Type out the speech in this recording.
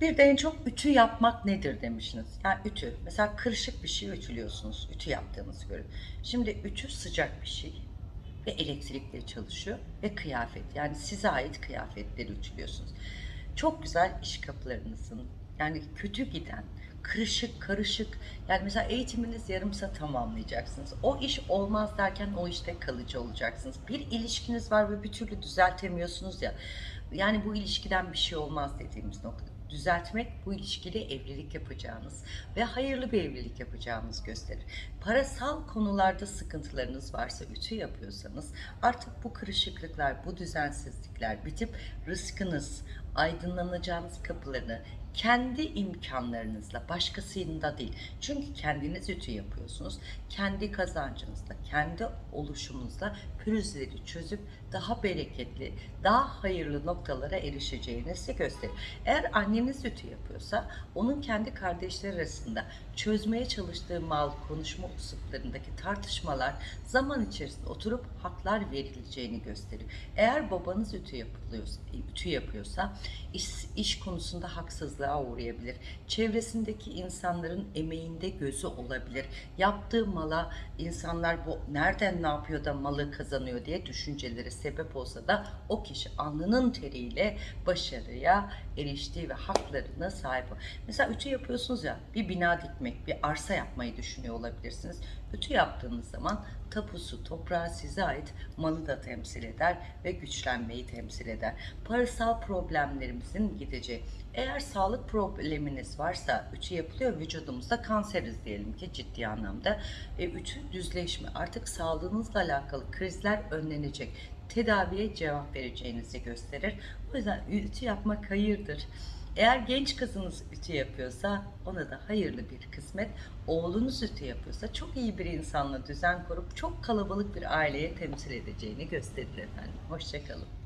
Bir de en çok ütü yapmak nedir demişsiniz. Yani ütü. Mesela kırışık bir şey ütülüyorsunuz. Ütü yaptığınızı görün. Şimdi ütü sıcak bir şey. Ve elektrikle çalışıyor. Ve kıyafet. Yani size ait kıyafetleri ütülüyorsunuz. Çok güzel iş kapılarınızın yani kötü giden, kırışık, karışık. Yani mesela eğitiminiz yarımsa tamamlayacaksınız. O iş olmaz derken o işte kalıcı olacaksınız. Bir ilişkiniz var ve bir türlü düzeltemiyorsunuz ya. Yani bu ilişkiden bir şey olmaz dediğimiz nokta. Düzeltmek bu ilişkide evlilik yapacağınız ve hayırlı bir evlilik yapacağınız gösterir. Parasal konularda sıkıntılarınız varsa, ütü yapıyorsanız artık bu kırışıklıklar, bu düzensizlikler bitip rızkınız, aydınlanacağınız kapılarını kendi imkanlarınızla, başkasının da değil. Çünkü kendiniz ütü yapıyorsunuz. Kendi kazancınızla, kendi oluşumunuzla pürüzleri çözüp daha bereketli, daha hayırlı noktalara erişeceğinizi gösterir. Eğer anneniz ütü yapıyorsa, onun kendi kardeşleri arasında çözmeye çalıştığı mal, konuşma usluplarındaki tartışmalar zaman içerisinde oturup haklar verileceğini gösterir. Eğer babanız ütü yapılıyorsa, ütü yapıyorsa iş, iş konusunda haksızlığa uğrayabilir. Çevresindeki insanların emeğinde gözü olabilir. Yaptığı mala insanlar bu nereden ne yapıyor da malı kazanıyor diye düşünceleri sebep olsa da o kişi alnının teriyle başarıya eriştiği ve haklarına sahip. Mesela ütü yapıyorsunuz ya bir bina dikmek, bir arsa yapmayı düşünüyor olabilirsiniz. Ütü yaptığınız zaman tapusu, toprağı size ait malı da temsil eder ve güçlenmeyi temsil eder. Parasal problemlerimizin gideceği. Eğer sağlık probleminiz varsa ütü yapılıyor vücudumuzda kanseriz diyelim ki ciddi anlamda. E, ütü düzleşme artık sağlığınızla alakalı krizler önlenecek. Tedaviye cevap vereceğinizi gösterir. O yüzden ütü yapmak hayırdır. Eğer genç kızınız ütü yapıyorsa ona da hayırlı bir kısmet. Oğlunuz ütü yapıyorsa çok iyi bir insanla düzen kurup çok kalabalık bir aileye temsil edeceğini gösterir efendim. Hoşçakalın.